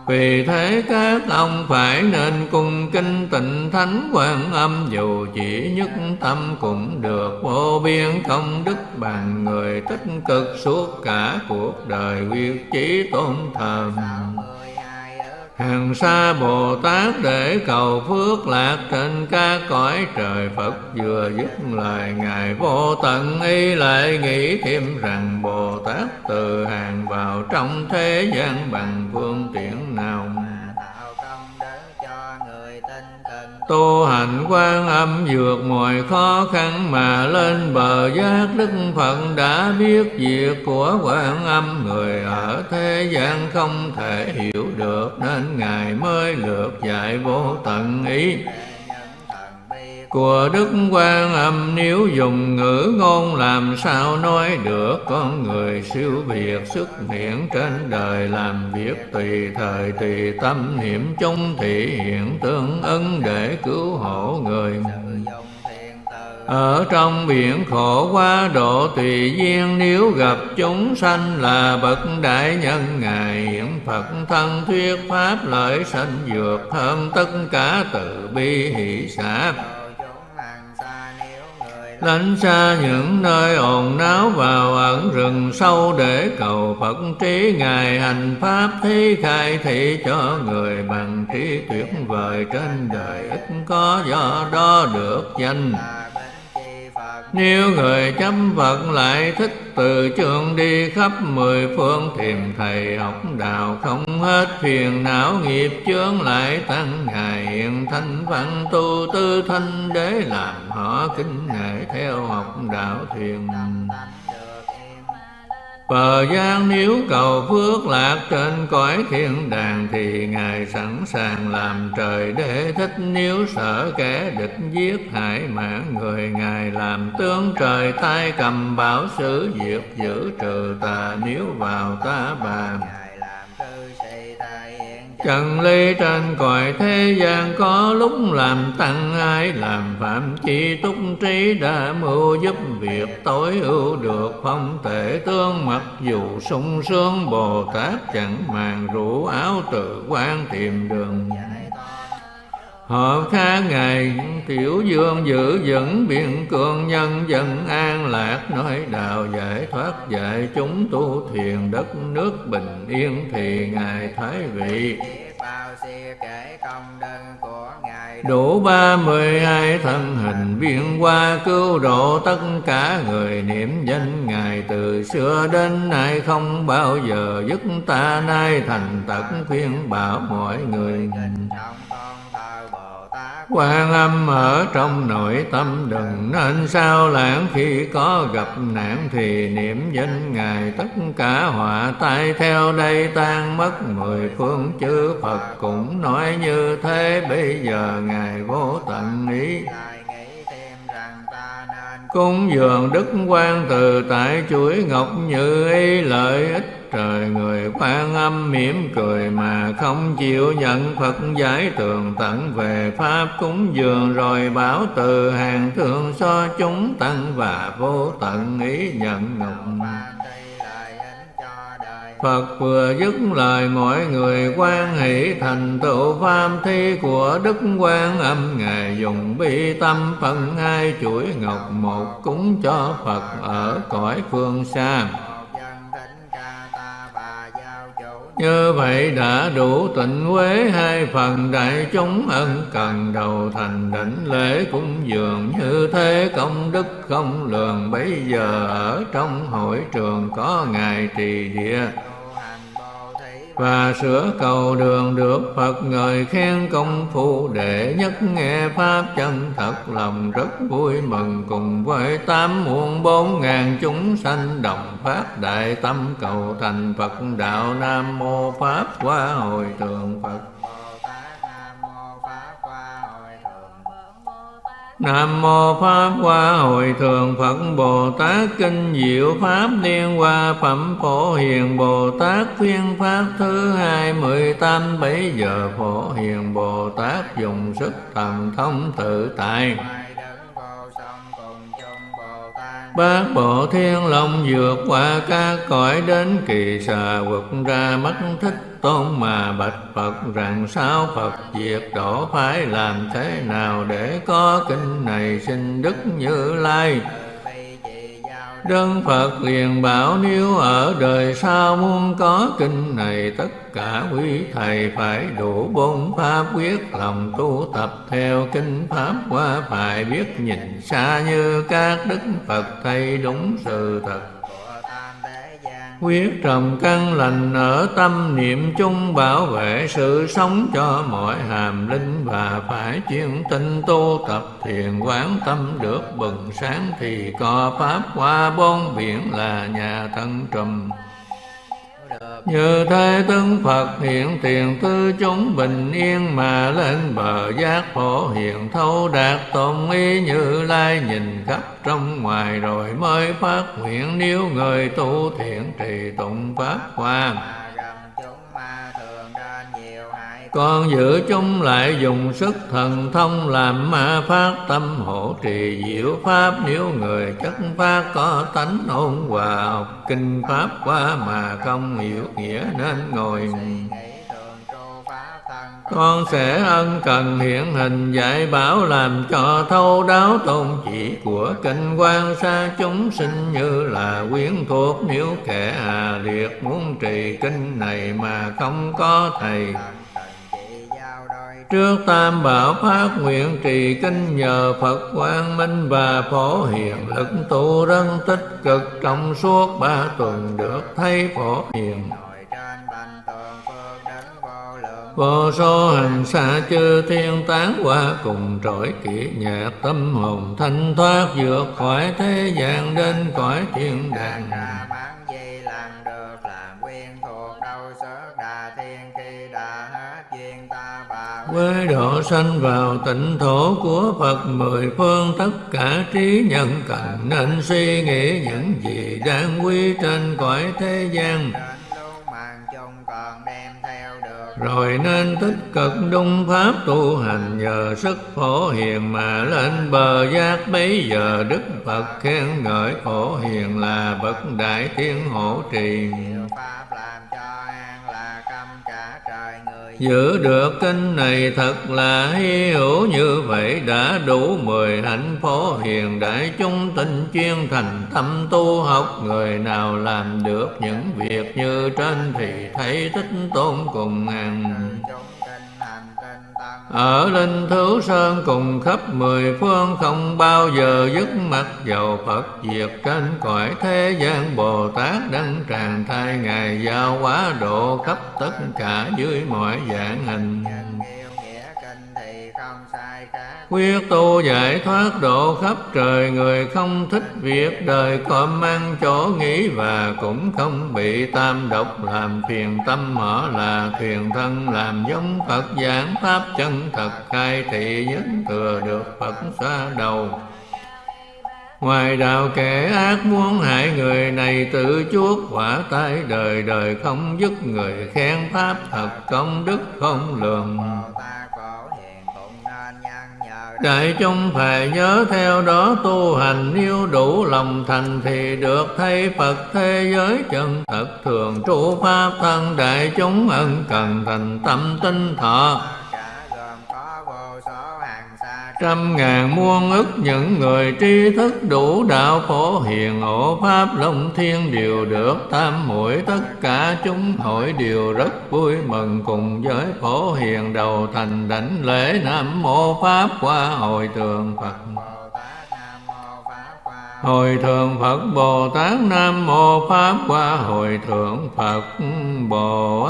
vì thế các ông phải nên cung kinh tịnh thánh quan âm, Dù chỉ nhất tâm cũng được vô biên công đức bằng người tích cực suốt cả cuộc đời quyết chí tôn thờ. Hàng xa Bồ Tát để cầu phước lạc trên các cõi trời, Phật vừa dứt lời Ngài vô tận. Y lại nghĩ thêm rằng Bồ Tát từ hàng vào trong thế gian bằng phương tiện nào tu hành quan âm vượt mọi khó khăn mà lên bờ giác đức phật đã biết việc của quan âm. Người ở thế gian không thể hiểu được, nên ngài mới lượt dạy vô tận ý của Đức Quan Âm. Nếu dùng ngữ ngôn làm sao nói được? Con người siêu việt xuất hiện trên đời, làm việc tùy thời, tùy tâm. Niệm chung thị hiện tương ứng để cứu hộ người ở trong biển khổ quá độ tùy duyên. Nếu gặp chúng sanh là bậc đại nhân, ngài hiện phật thân thuyết pháp, lợi sanh vượt hơn tất cả từ bi hỷ xã lánh xa những nơi ồn náo vào ẩn rừng sâu để cầu Phật trí Ngài hành Pháp thi khai thị cho người bằng trí tuyệt vời trên đời. Ít có do đó được danh nếu người chấm Phật lại thích, từ trường đi khắp mười phương, tìm thầy học đạo không hết phiền não, nghiệp chướng lại tăng ngài hiện thanh văn, tu tư thanh để làm họ kính ngài theo học đạo thuyền Bờ gian nếu cầu phước lạc trên cõi thiên đàng Thì Ngài sẵn sàng làm trời để thích Nếu sợ kẻ địch giết hại mạng người. Ngài làm tướng trời tay cầm bảo sử diệt giữ trừ tà Nếu vào ta bàn. Trần ly trên cõi thế gian có lúc làm tăng ai làm phạm chi túc trí đã mưu giúp việc tối ưu được phong thể tương mặc dù sung sướng, Bồ Tát chẳng màng rủ áo tự quan tìm đường Họ khác Ngài tiểu dương giữ vững biện cường nhân dân an lạc. Nói đạo giải thoát dạy chúng tu thiền, đất nước bình yên Thì Ngài Thái Vị. Đủ ba mươi hai thân hình biên qua cứu độ tất cả người niệm danh ngài từ xưa đến nay, không bao giờ dứt ta nay. Thành tật khuyên bảo mọi người quan âm ở trong nội tâm đừng nên sao lãng. Khi có gặp nạn thì niệm danh ngài, tất cả họa tai theo đây tan mất. Mười phương chư phật cũng nói như thế. Bây giờ ngài vô tận ý cúng dường đức quan từ tại chuỗi ngọc như ý, lợi ích trời người quan âm mỉm cười mà không chịu nhận Phật giải tường tận về Pháp cúng dường rồi bảo từ hàng thượng so chúng tăng và vô tận ý nhận ngọc Phật vừa dứt lời, mọi người quan hỷ, thành tựu pháp thi của Đức Quan Âm Ngài dùng bi tâm phân hai chuỗi ngọc, một cúng cho Phật ở cõi phương xa. Như vậy đã đủ tịnh quế hai phần đại chúng ân cần đầu thành đảnh lễ cúng dường như thế. Công đức không lường, bấy giờ ở trong hội trường có ngài trì địa và sửa cầu đường được Phật ngợi khen công phu đệ nhất nghe pháp chân thật lòng rất vui mừng cùng với tám muôn bốn ngàn chúng sanh đồng phát đại tâm cầu thành Phật đạo Nam mô Pháp qua hồi thượng Phật. Nam mô Pháp Hoa Hội Thường Phật Bồ Tát Kinh Diệu Pháp Liên Hoa Phẩm Phổ Hiền Bồ Tát Phiên Pháp thứ hai mười tám bảy giờ Phổ Hiền Bồ Tát dùng sức thần thông tự tại. Bát bộ thiên long vượt qua các cõi đến kỳ xà quật ra mắt thích tôn mà bạch Phật rằng sao Phật diệt độ phải làm thế nào để có kinh này xin Đức Như Lai? Đơn Phật liền bảo nếu ở đời sau muốn có kinh này, tất cả quý thầy phải đủ bốn pháp quyết lòng tu tập theo kinh pháp qua phải biết nhìn xa như các đức Phật thầy đúng sự thật. Quyết trồng căn lành ở tâm niệm chung bảo vệ sự sống cho mọi hàm linh và phải chuyên tinh tu tập thiền quán tâm được bừng sáng thì có pháp qua bốn biển là nhà thân trùm như thế tướng Phật hiện tiền tư chúng bình yên mà lên bờ giác phổ hiện thấu đạt tôn ý như lai nhìn khắp trong ngoài rồi mới phát nguyện nếu người tu thiện trì tụng pháp hoa con giữ chúng lại dùng sức thần thông làm ma phát tâm hộ trì diệu pháp. Nếu người chất phát có tánh ôn hòa học kinh pháp qua mà không hiểu nghĩa nên ngồi con sẽ ân cần hiện hình dạy bảo làm cho thâu đáo tôn chỉ của kinh quan xa chúng sinh như là quyến thuộc. Nếu kẻ hà liệt muốn trì kinh này mà không có thầy Trước tam bảo phát nguyện trì kinh nhờ Phật quang minh và phổ hiền lực tu rất tích cực trong suốt ba tuần được thấy phổ hiền. Vô số hành xa chư thiên tán qua cùng trỗi kỹ nhạc tâm hồn thanh thoát vượt khỏi thế gian đến cõi thiên đàng với độ sanh vào tịnh thổ của Phật mười phương tất cả trí nhân cần nên suy nghĩ những gì đáng quý trên cõi thế gian rồi nên tích cực đung pháp tu hành nhờ sức phổ hiền mà lên bờ giác. Bấy giờ đức phật khen ngợi phổ hiền là bậc đại thiên hộ trì. Giữ được kinh này thật là hy hữu. Như vậy Đã đủ mười hạnh phổ hiền đại chúng tinh chuyên thành tâm tu học. Người nào làm được những việc như trên thì thấy thích tôn cùng ngàn ở linh thứ sơn cùng khắp mười phương không bao giờ dứt mặt dầu Phật diệt. Trên cõi thế gian Bồ Tát đăng tràn thai, Ngài giao hóa độ khắp tất cả dưới mọi dạng hình. Quyết tu giải thoát độ khắp trời, Người không thích việc đời cọm mang chỗ nghĩ Và cũng không bị tam độc. Làm phiền tâm mở là thuyền thân, Làm giống Phật giảng pháp chân thật, khai thị nhất thừa được Phật xa đầu. Ngoài đạo kẻ ác muốn hại người này, tự chuốc quả tai đời đời không dứt người khen pháp thật công đức không lường. Đại chúng phải nhớ theo đó tu hành yêu đủ lòng thành thì được thay Phật thế giới chân thật thường trụ pháp thân. Đại chúng ân cần thành tâm tinh thọ trăm ngàn muôn ức những người tri thức đủ đạo phổ hiền hộ pháp long thiên đều được tam muội tất cả chúng hội đều rất vui mừng cùng với phổ hiền đầu thành đảnh lễ nam mô pháp qua hồi tường phật. Hồi thượng Phật Bồ Tát Nam Mô Pháp Qua Hồi thượng Phật Bồ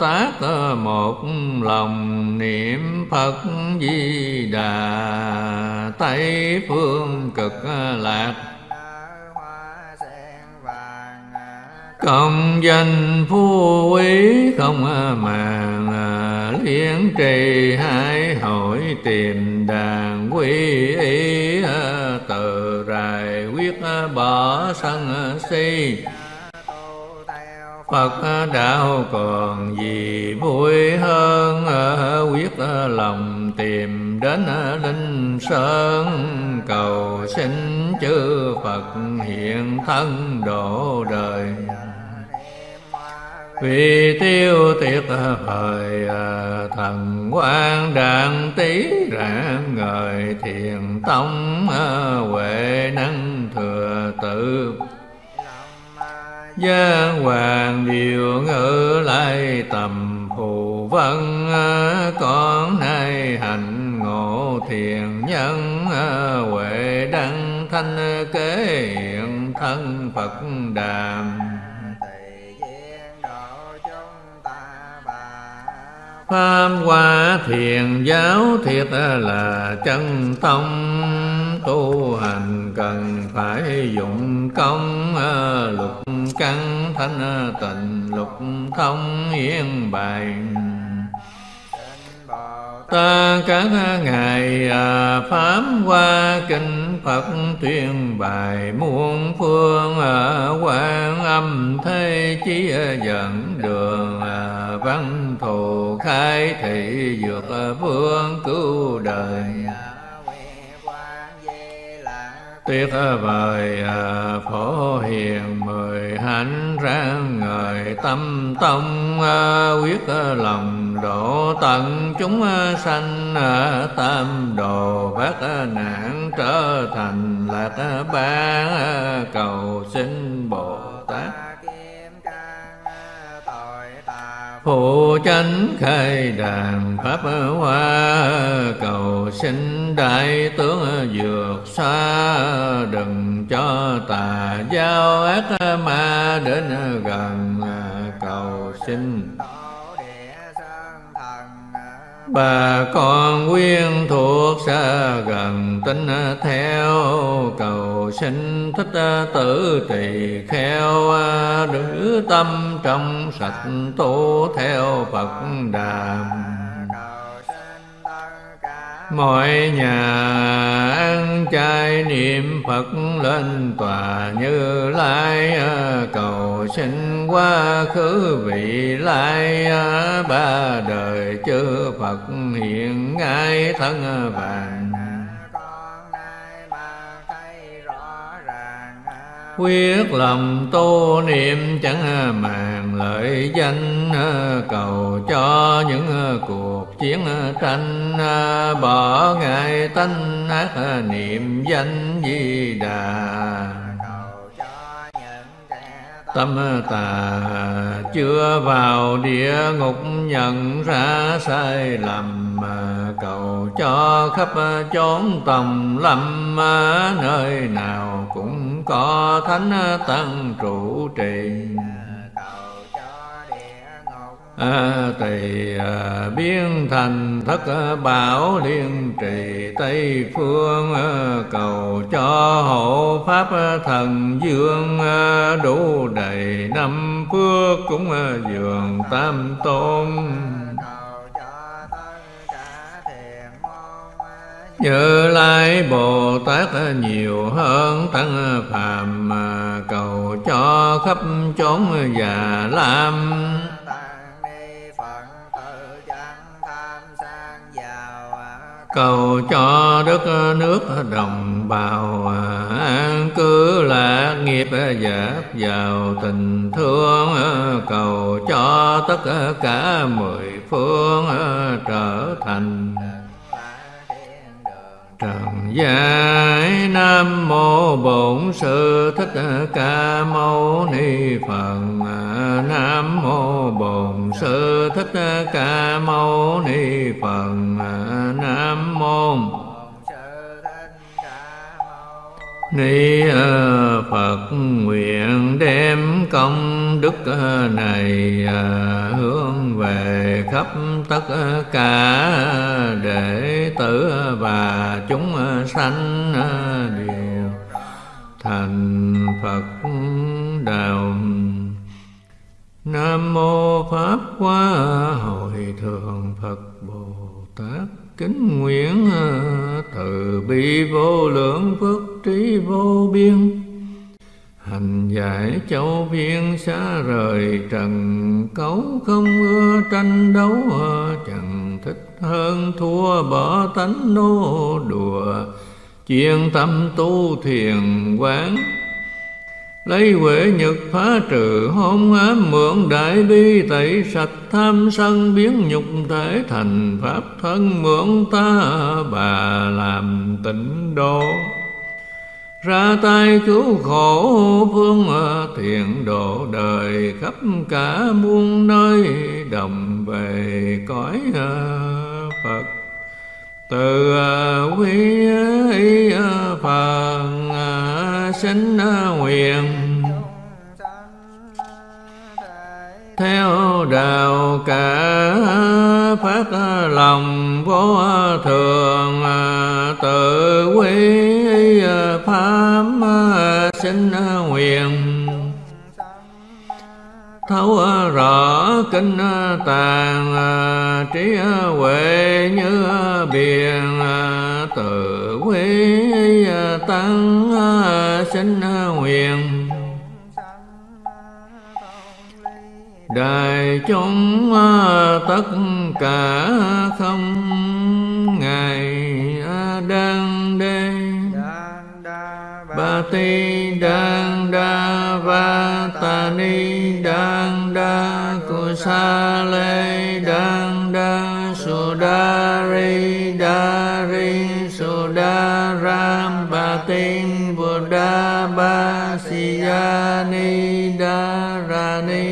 Tát Một lòng niệm Phật Di Đà. Tây phương cực lạc Công danh phú quý không màng Liên trì hai hội tìm đàn quy y ờ, Từ rài quyết ờ, bỏ sân ờ, si. Phật đạo còn gì vui hơn quyết lòng tìm đến linh sơn. Cầu xin chư Phật hiện thân độ đời vì tiêu tiệt thời à, thần quan đàn tí rạng ngời, thiền tông à, huệ năng thừa tự. Gia hoàng điều ngữ lai tầm phù vân à, Con nay hành ngộ thiền nhân Huệ đăng thanh kế hiện thân Phật đàm. Pháp hòa thiền giáo thiệt là chân tông. Tu hành cần phải dụng công, Lục căn thanh tịnh, lục thông yên bài ta các ngày à, pháp hoa kinh phật tuyên bài. Muôn phương à, quan âm thế chí dẫn đường à, văn thù khai thị dược vương cứu đời tuyệt vời à, phổ hiền mười hạnh ráng ngời tâm tông à, quyết lòng độ tận chúng sanh à, tam đồ bát nạn trở thành lạc ba cầu xin bồ tát. Phụ chánh khai đàn pháp hoa, Cầu xin đại tướng vượt xa Đừng cho tà giao ác ma đến gần, Cầu xin bà con quyên thuộc xa gần, tính theo cầu sinh thích tử tỳ kheo. Nữ tâm trong sạch tu theo phật đàm mọi nhà ăn chay niệm phật lên tòa như lai à, cầu xin qua khứ vị lai à, ba đời chư phật hiện ngay thân vàng. Quyết lòng tu niệm chẳng màng lợi danh à, cầu cho những cuộc chiến tranh à, bỏ ngại tánh ác à, niệm danh di đà. Tâm tà chưa vào địa ngục, nhận ra sai lầm à, Cầu cho khắp chốn tầm lâm Nơi nào cũng có thánh tăng trụ trì. Ờ, tỳ à, ờ, biến thành thất ờ, bảo liên trì tây phương cầu cho hộ pháp thần dương đủ đầy năm phước cũng dường tam tôn. Như lai bồ tát nhiều hơn tăng phàm cầu cho khắp chốn già lam. Cầu cho đất nước đồng bào. An cư lạc nghiệp dạt vào tình thương, cầu cho tất cả mười phương trở thành trần gian nam mô bổn sư thích ca mâu ni phật. Nam mô bổn sư thích ca mâu ni phật. Nam mô Ni ờ, Phật nguyện đem công đức ờ, này ờ, hướng về khắp tất cả đệ tử và chúng sanh đều thành Phật đạo. Nam mô Pháp Hoa Hội Thượng Phật Bồ Tát kính nguyện à, từ bi vô lượng, phước trí vô biên. Hành giải châu viên xa rời trần, cấu không ưa tranh đấu à, chẳng thích hơn thua bỏ tánh nô đùa. Chuyên tâm tu thiền quán lấy huệ nhật phá trừ hôn ám mượn đại bi tẩy sạch, tham sân biến nhục thể thành pháp thân mượn ta bà làm tịnh độ. Ra tay cứu khổ phương à, thiện độ đời khắp cả muôn nơi, đồng về cõi à, Phật từ à, quý à, Phật sinh à, nguyện. Theo đạo cả phát lòng vô thường tự quý pháp sinh nguyện. Thấu rõ kinh tàng trí huệ như biển tăng sinh nguyện đại chúng à, tất cả không ngài à, đang đê. Ba ti đang đa va ta ni đang đa của sa lê đang si ya ni đa ra ni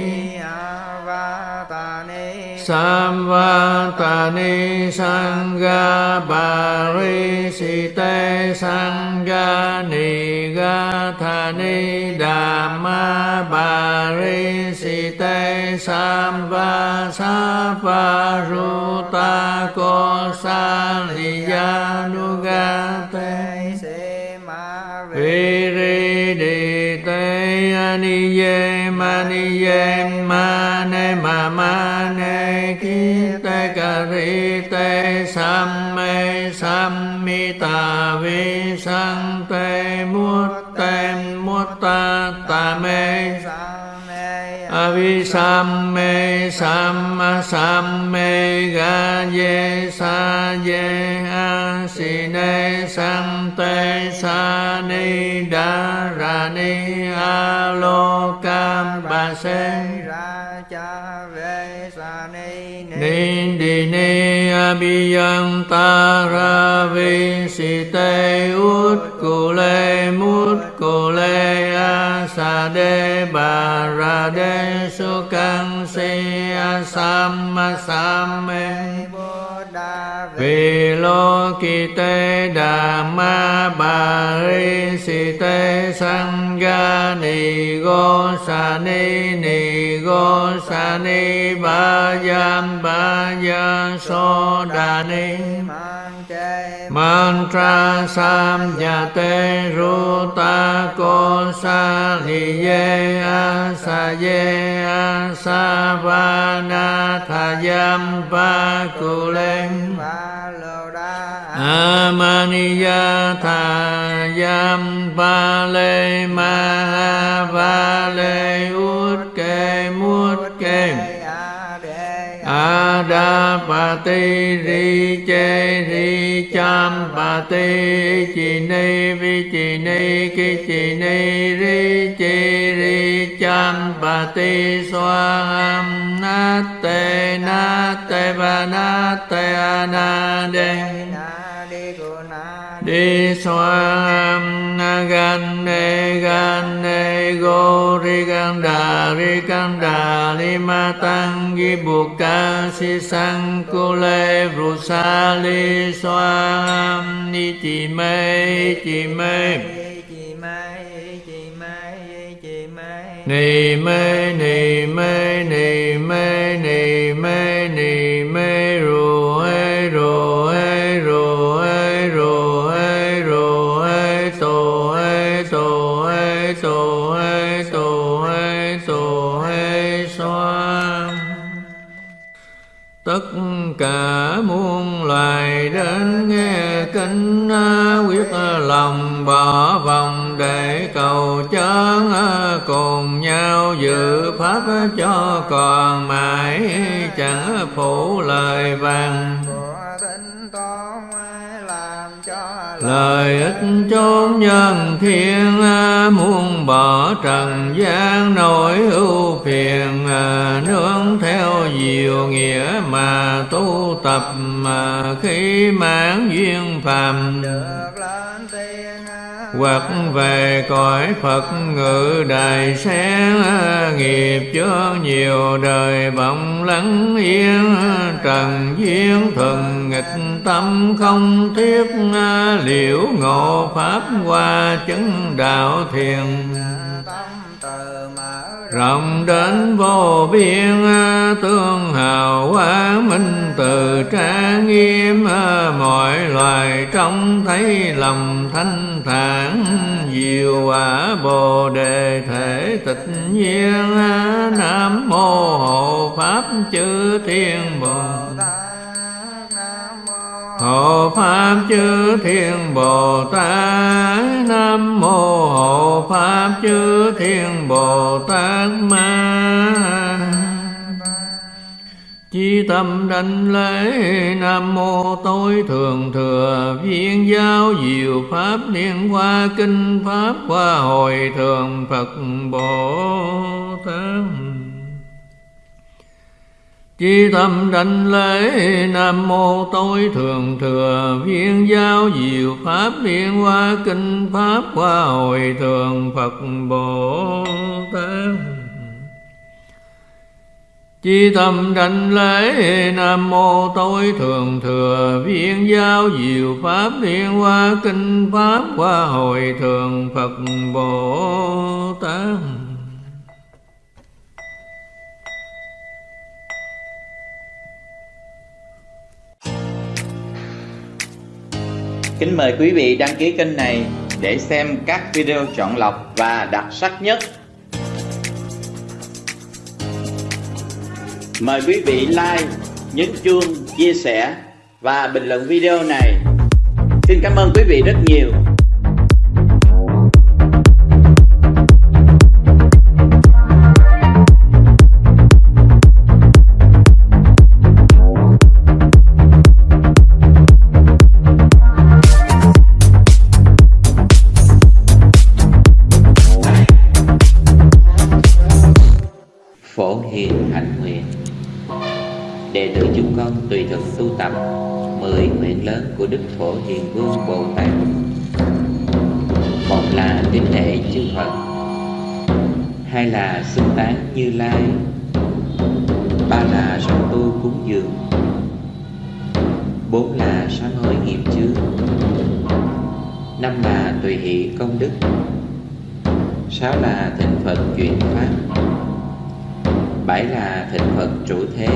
Samvatani Sangha Parisite Sangha Nigathani Dhamma Parisite Samva Sapa Ruta Kosaliyanugate Aniye Maniye Mane Mamane Kite Karite Samme Sammita Visante Mutte Mutta Tame Avisamme Samma Samme Gaye Saye ta Sante Sani Darani Alokam Base Nindini sam me ga ye sa ye a Si ba sen ra cha ve sa ni ni. Đi ni abiyang ta ra vi si te ut cô le mut cô le a sa đê bà ra de su căng si a sam a sam e Asamma Samme Vilokite Dhamma Barisite Sangha Nigosani ya so đà ni. Mantra Samjate Ruta Kosa Liye Asaye Asavana Thayam Pakulem Amaniya tha yam ba lê ma ha va lê út kê mút kê a da pa ti ri chê ri cham pa ti chi ni vi chi ni ki chi ni ri chi ri cham pa ti xoa ham na te na te va na te a na đê đi xoa na gan ne gan ne go ri gan đà ri gan đà li ma tăng gi bu ca si sang cô lê ru sa li xoa ni chi mê chi mê ni mê ni mê ni mê tô ê tô ê tô ê tô xoa tất cả muôn loài đến nghe kinh quyết lòng bỏ vòng để cầu chơn cùng nhau dự pháp cho còn mãi, chẳng phụ lời vàng. Lời ích chốn nhân thiên à, muôn bỏ trần gian, nỗi ưu phiền à, nương theo diệu nghĩa mà tu tập, mà khi mãn duyên phàm hoặc về cõi Phật, ngự đài sen nghiệp chứa nhiều đời vọng lắng yên. Trần duyên thuần nghịch tâm không thiết liễu ngộ pháp qua chứng đạo thiền rộng đến vô biên, tương hào quá minh, từ trang nghiêm, mọi loài trông thấy lòng thanh thản. Diệu quả bồ đề thể tịch nhiên, nam mô hộ pháp chư thiên bồ. Hộ Pháp chư Thiên Bồ Tát. Nam Mô Hộ Pháp chư Thiên Bồ Tát Ma. Chi tâm đảnh lễ, Nam Mô Tối Thượng Thừa Viên Giáo. Diệu Pháp Liên Hoa Kinh Pháp Hoa Hồi Thường Phật Bồ Tát. Chi tâm đảnh lễ, Nam Mô Tối Thượng Thừa. Viên Giáo Diệu Pháp, Liên Hoa Kinh Pháp Hoa Hồi Thường Phật Bồ Tát Chi tâm đảnh lễ, Nam Mô Tối Thượng Thừa. Viên Giáo Diệu Pháp, Liên Hoa Kinh Pháp Hoa Hồi Thường Phật Bồ Tát Kính mời quý vị đăng ký kênh này để xem các video chọn lọc và đặc sắc nhất. Mời quý vị like, nhấn chuông, chia sẻ và bình luận video này. Xin cảm ơn quý vị rất nhiều. Xưng tán Như Lai. Ba là sám tu cúng dường, Bốn là sám hối nghiệp chướng Năm là tùy hỷ công đức, Sáu là thịnh Phật chuyển Pháp, Bảy là thịnh Phật trụ thế,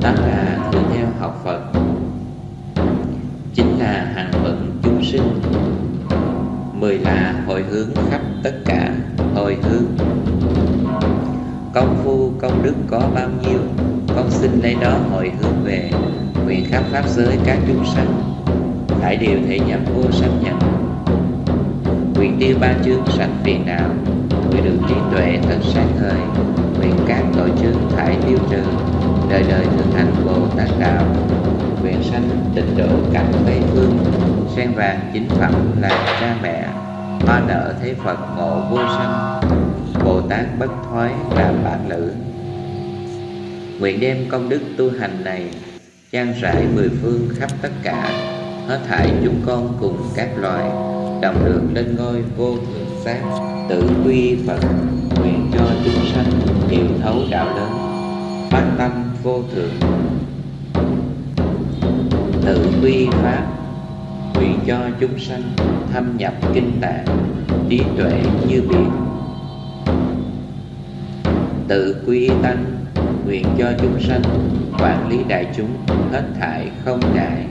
Tám là thường theo học Phật, Chín là hàng phận chúng sinh. Mười là hồi hướng khắp tất cả hồi hướng. Công phu, công đức có bao nhiêu? Con xin lấy đó hồi hướng về Nguyện khắp pháp giới các chúng sanh. Đại điều thể nhập vô sanh nhận. Nguyện tiêu ba chương sạch phiền não. Nguyện được trí tuệ thật sáng ngời. Nguyện các tội chương thải tiêu trừ. Đời đời thực hành bồ tát đạo. Nguyện sanh tịnh độ cảnh tây phương sen vàng chính phẩm là cha mẹ, hoa nở thế phật ngộ vô sanh, bồ tát bất thoái làm bản lữ nguyện đem công đức tu hành này trang rải mười phương khắp tất cả, hết thảy chúng con cùng các loài, đồng được lên ngôi vô thượng giác tự quy phật, nguyện cho chúng sanh hiểu thấu đạo lớn, phát tâm vô thượng. Tự quy pháp nguyện cho chúng sanh thâm nhập kinh tạng, trí tuệ như biển. Tự quy tánh nguyện cho chúng sanh, quản lý đại chúng, hết thảy không ngại.